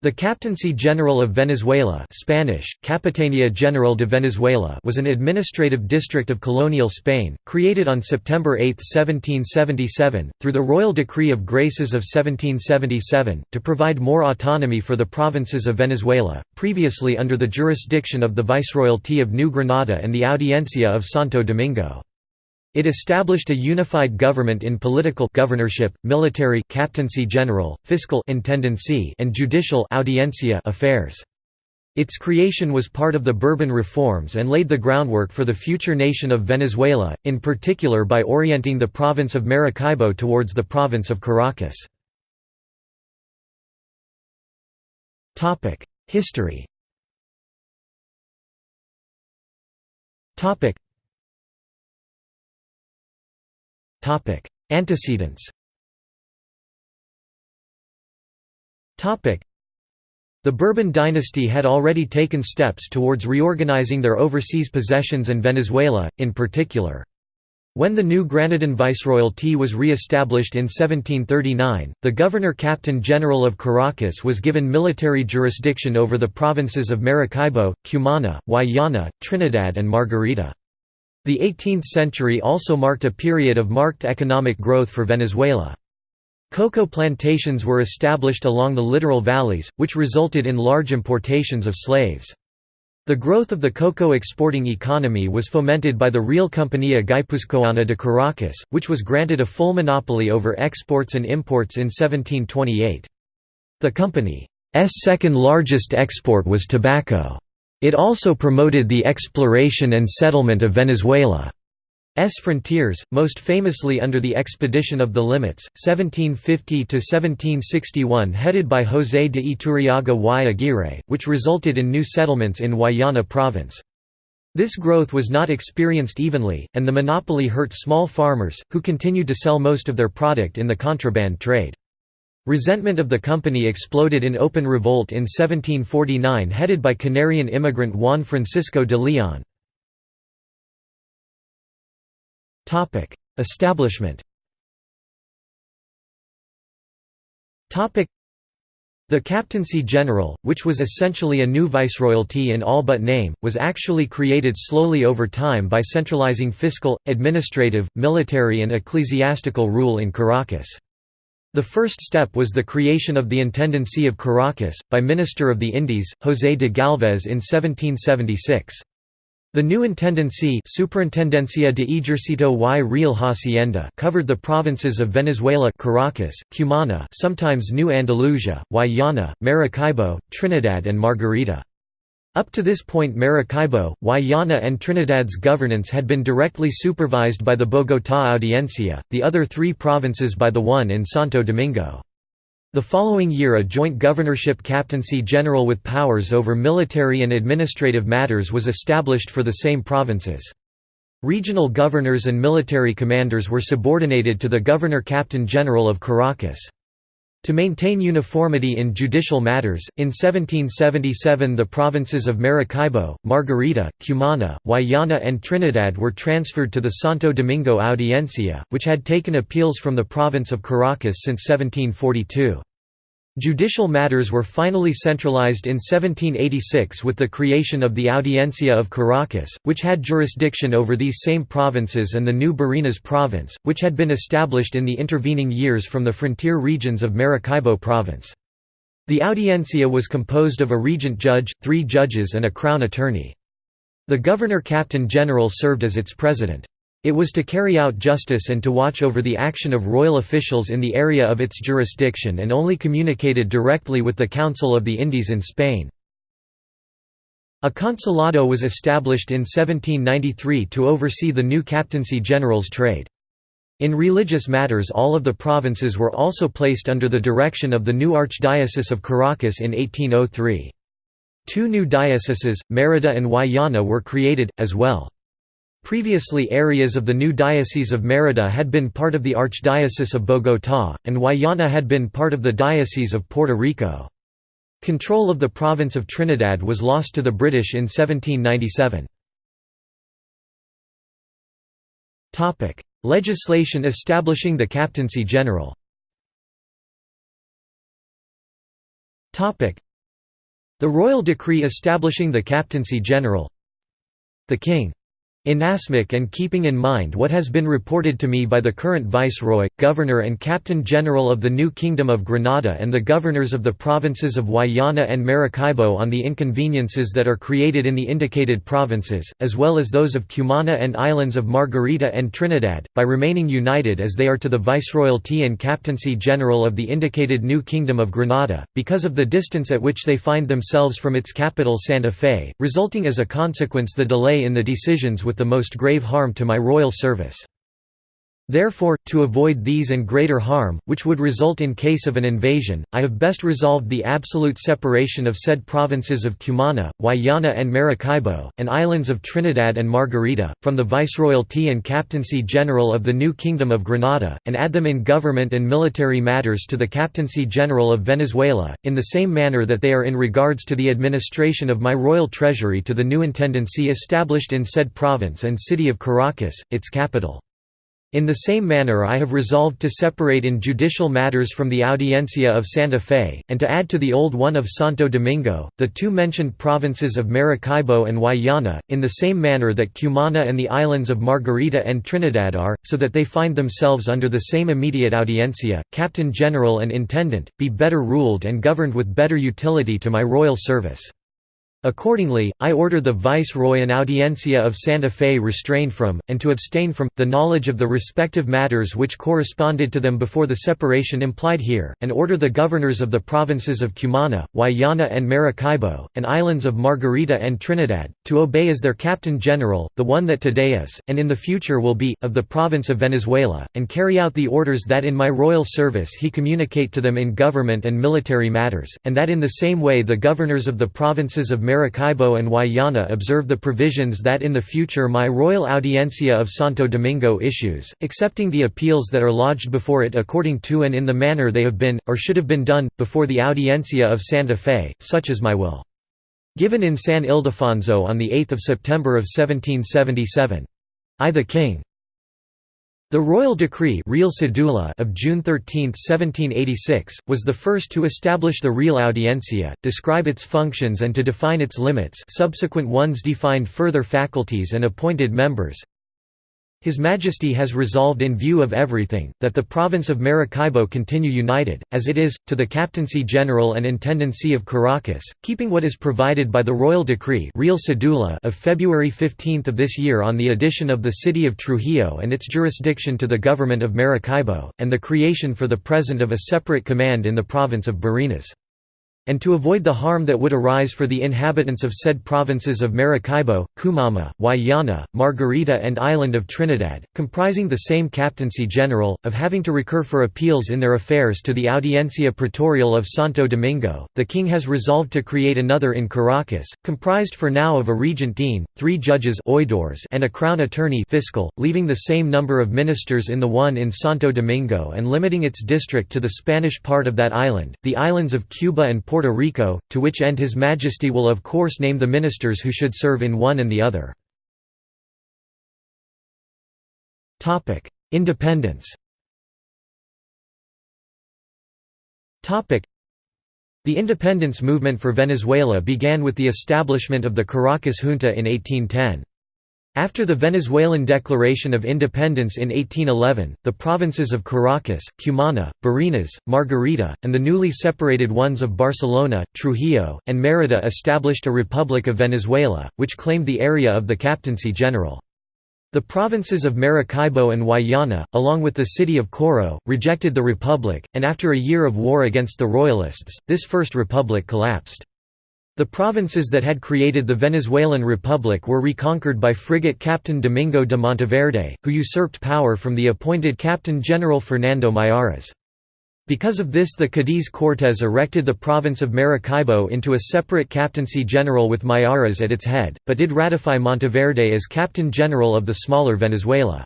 The Captaincy General of Venezuela Spanish, Capitania General de Venezuela was an administrative district of colonial Spain, created on September 8, 1777, through the Royal Decree of Graces of 1777, to provide more autonomy for the provinces of Venezuela, previously under the jurisdiction of the Viceroyalty of New Granada and the Audiencia of Santo Domingo. It established a unified government in political governorship, military captaincy general, fiscal intendancy and judicial audiencia affairs. Its creation was part of the Bourbon reforms and laid the groundwork for the future nation of Venezuela, in particular by orienting the province of Maracaibo towards the province of Caracas. History Antecedents the Bourbon dynasty had already taken steps towards reorganizing their overseas possessions and Venezuela, in particular. When the new Granadan viceroyalty was re-established in 1739, the governor-captain general of Caracas was given military jurisdiction over the provinces of Maracaibo, Cumana, Guayana, Trinidad and Margarita. The 18th century also marked a period of marked economic growth for Venezuela. Cocoa plantations were established along the littoral valleys, which resulted in large importations of slaves. The growth of the cocoa exporting economy was fomented by the Real Compañía Guipuzcoana de Caracas, which was granted a full monopoly over exports and imports in 1728. The company's second largest export was tobacco. It also promoted the exploration and settlement of Venezuela's frontiers, most famously under the Expedition of the Limits, 1750–1761 headed by José de Iturriaga y Aguirre, which resulted in new settlements in Guayana province. This growth was not experienced evenly, and the monopoly hurt small farmers, who continued to sell most of their product in the contraband trade. Resentment of the company exploded in open revolt in 1749 headed by Canarian immigrant Juan Francisco de Leon. Establishment the Captaincy General, which was essentially a new viceroyalty in all but name, was actually created slowly over time by centralizing fiscal, administrative, military and ecclesiastical rule in Caracas. The first step was the creation of the Intendancy of Caracas, by Minister of the Indies, José de Galvez in 1776. The new intendancy Superintendencia de Ejercito y Real Hacienda covered the provinces of Venezuela Caracas, Cumana sometimes New Andalusia, Guayana, Maracaibo, Trinidad and Margarita. Up to this point Maracaibo, Guayana and Trinidad's governance had been directly supervised by the Bogotá Audiencia, the other three provinces by the one in Santo Domingo. The following year a joint governorship captaincy general with powers over military and administrative matters was established for the same provinces. Regional governors and military commanders were subordinated to the governor-captain general of Caracas. To maintain uniformity in judicial matters, in 1777 the provinces of Maracaibo, Margarita, Cumana, Guayana and Trinidad were transferred to the Santo Domingo Audiencia, which had taken appeals from the province of Caracas since 1742. Judicial matters were finally centralized in 1786 with the creation of the Audiencia of Caracas, which had jurisdiction over these same provinces and the new Barinas province, which had been established in the intervening years from the frontier regions of Maracaibo province. The Audiencia was composed of a regent judge, three judges and a crown attorney. The governor-captain general served as its president. It was to carry out justice and to watch over the action of royal officials in the area of its jurisdiction and only communicated directly with the Council of the Indies in Spain. A consulado was established in 1793 to oversee the new captaincy general's trade. In religious matters all of the provinces were also placed under the direction of the new Archdiocese of Caracas in 1803. Two new dioceses, Merida and Guayana were created, as well. Previously areas of the new Diocese of Merida had been part of the Archdiocese of Bogotá, and Guayana had been part of the Diocese of Puerto Rico. Control of the province of Trinidad was lost to the British in 1797. Legislation establishing the Captaincy General The royal decree establishing the Captaincy General The King Inasmuch and keeping in mind what has been reported to me by the current Viceroy, Governor and Captain General of the New Kingdom of Granada and the Governors of the provinces of Guayana and Maracaibo on the inconveniences that are created in the indicated provinces, as well as those of Cumana and islands of Margarita and Trinidad, by remaining united as they are to the Viceroyalty and Captaincy General of the indicated New Kingdom of Granada, because of the distance at which they find themselves from its capital Santa Fe, resulting as a consequence the delay in the decisions with the most grave harm to my royal service. Therefore, to avoid these and greater harm, which would result in case of an invasion, I have best resolved the absolute separation of said provinces of Cumana, Guayana and Maracaibo, and islands of Trinidad and Margarita, from the Viceroyalty and Captaincy General of the new Kingdom of Granada, and add them in government and military matters to the Captaincy General of Venezuela, in the same manner that they are in regards to the administration of my royal treasury to the new intendancy established in said province and city of Caracas, its capital. In the same manner I have resolved to separate in judicial matters from the Audiencia of Santa Fe, and to add to the old one of Santo Domingo, the two mentioned provinces of Maracaibo and Guayana, in the same manner that Cumana and the islands of Margarita and Trinidad are, so that they find themselves under the same immediate Audiencia, Captain General and Intendant, be better ruled and governed with better utility to my royal service. Accordingly, I order the Viceroy and Audiencia of Santa Fe restrain from, and to abstain from, the knowledge of the respective matters which corresponded to them before the separation implied here, and order the governors of the provinces of Cumana, Guayana and Maracaibo, and islands of Margarita and Trinidad, to obey as their Captain General, the one that today is, and in the future will be, of the province of Venezuela, and carry out the orders that in my royal service he communicate to them in government and military matters, and that in the same way the governors of the provinces of Maracaibo and Guayana observe the provisions that in the future my Royal Audiencia of Santo Domingo issues, accepting the appeals that are lodged before it according to and in the manner they have been, or should have been done, before the Audiencia of Santa Fe, such is my will. Given in San Ildefonso on 8 September of 1777. I the King. The royal decree of June 13, 1786, was the first to establish the Real Audiencia, describe its functions and to define its limits subsequent ones defined further faculties and appointed members, his Majesty has resolved in view of everything, that the province of Maracaibo continue united, as it is, to the Captaincy General and Intendancy of Caracas, keeping what is provided by the Royal Decree Real Cedula of February 15 of this year on the addition of the city of Trujillo and its jurisdiction to the government of Maracaibo, and the creation for the present of a separate command in the province of Barinas and to avoid the harm that would arise for the inhabitants of said provinces of Maracaibo, Cumana, Guayana, Margarita and island of Trinidad, comprising the same Captaincy General, of having to recur for appeals in their affairs to the Audiencia Pretorial of Santo Domingo, the king has resolved to create another in Caracas, comprised for now of a regent dean, three judges and a crown attorney fiscal, leaving the same number of ministers in the one in Santo Domingo and limiting its district to the Spanish part of that island, the islands of Cuba and Puerto Puerto Rico, to which end His Majesty will of course name the ministers who should serve in one and the other. Independence The independence movement for Venezuela began with the establishment of the Caracas Junta in 1810. After the Venezuelan Declaration of Independence in 1811, the provinces of Caracas, Cumana, Barinas, Margarita, and the newly separated ones of Barcelona, Trujillo, and Mérida established a Republic of Venezuela, which claimed the area of the Captaincy General. The provinces of Maracaibo and Guayana, along with the city of Coro, rejected the republic, and after a year of war against the Royalists, this first republic collapsed. The provinces that had created the Venezuelan Republic were reconquered by frigate Captain Domingo de Monteverde, who usurped power from the appointed Captain General Fernando Miyares. Because of this the Cadiz Cortes erected the province of Maracaibo into a separate captaincy general with Miyares at its head, but did ratify Monteverde as Captain General of the smaller Venezuela.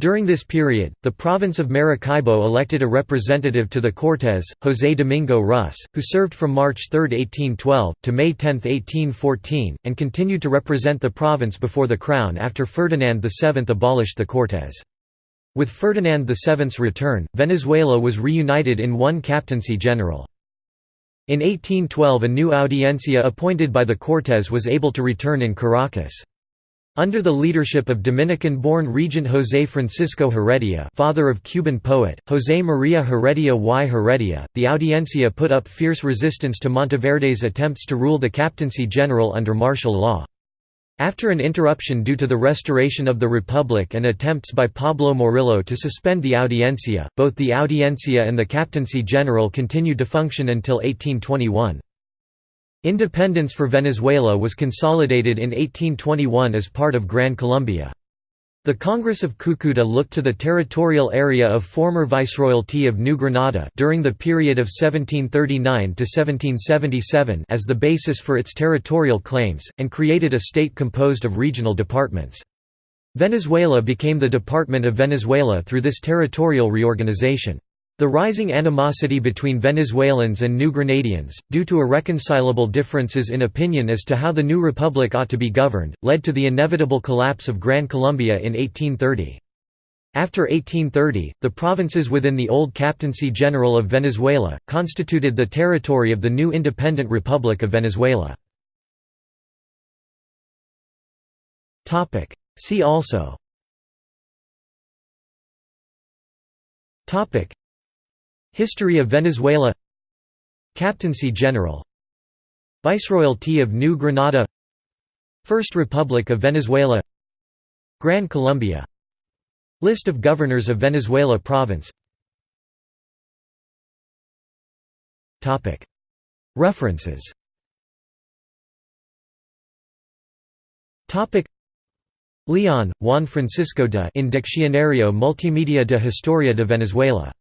During this period, the province of Maracaibo elected a representative to the Cortes, José Domingo Rus, who served from March 3, 1812, to May 10, 1814, and continued to represent the province before the Crown after Ferdinand VII abolished the Cortes. With Ferdinand VII's return, Venezuela was reunited in one captaincy general. In 1812 a new audiencia appointed by the Cortes was able to return in Caracas. Under the leadership of Dominican-born Regent José Francisco Heredia father of Cuban poet, José María Heredia y Heredia, the Audiencia put up fierce resistance to Monteverde's attempts to rule the captaincy general under martial law. After an interruption due to the restoration of the Republic and attempts by Pablo Morillo to suspend the Audiencia, both the Audiencia and the Captaincy General continued to function until 1821. Independence for Venezuela was consolidated in 1821 as part of Gran Colombia. The Congress of Cúcuta looked to the territorial area of former Viceroyalty of New Granada during the period of 1739 to 1777 as the basis for its territorial claims, and created a state composed of regional departments. Venezuela became the Department of Venezuela through this territorial reorganization. The rising animosity between Venezuelans and New Grenadians, due to irreconcilable differences in opinion as to how the new republic ought to be governed, led to the inevitable collapse of Gran Colombia in 1830. After 1830, the provinces within the old Captaincy General of Venezuela, constituted the territory of the new independent Republic of Venezuela. See also History of Venezuela Captaincy General Viceroyalty of New Granada First Republic of Venezuela Gran Colombia List of governors of Venezuela province References Leon, Juan Francisco de In Diccionario Multimedia de Historia de Venezuela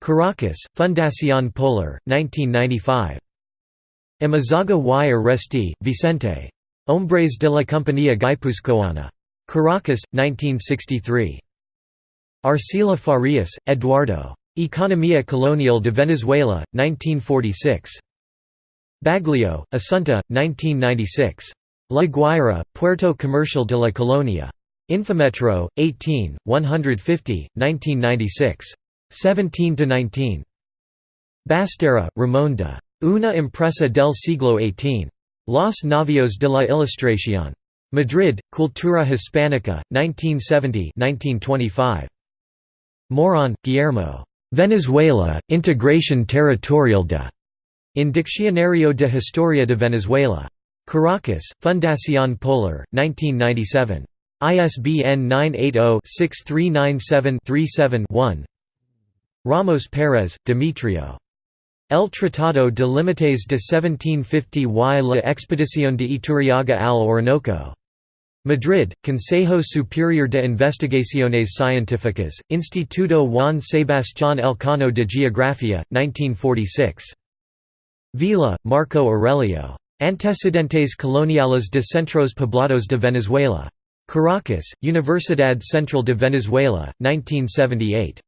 Caracas, Fundación Polar, 1995. Amezaga y Aresti, Vicente. Hombres de la Compañía Guipuzcoana. Caracas, 1963. Arcila Farias, Eduardo. Economía Colonial de Venezuela, 1946. Baglio, Asunta, 1996. La Guaira, Puerto Comercial de la Colonia. Infometro, 18, 150, 1996. 17 to 19. Basterra, Ramón de. Una empresa del siglo XVIII. Los Navios de la Ilustración. Madrid, Cultura Hispánica, 1970-1925. Morón, Guillermo. Venezuela, Integración Territorial de. In Diccionario de Historia de Venezuela. Caracas, Fundación Polar, 1997. ISBN 980 6397 37 1. Ramos Pérez, Demetrio. El Tratado de Límites de 1750 y la Expedición de Iturriaga al Orinoco. Madrid, Consejo Superior de Investigaciones Científicas, Instituto Juan Sebastián Elcano de Geografía, 1946. Vila, Marco Aurelio. Antecedentes coloniales de centros poblados de Venezuela. Caracas, Universidad Central de Venezuela, 1978.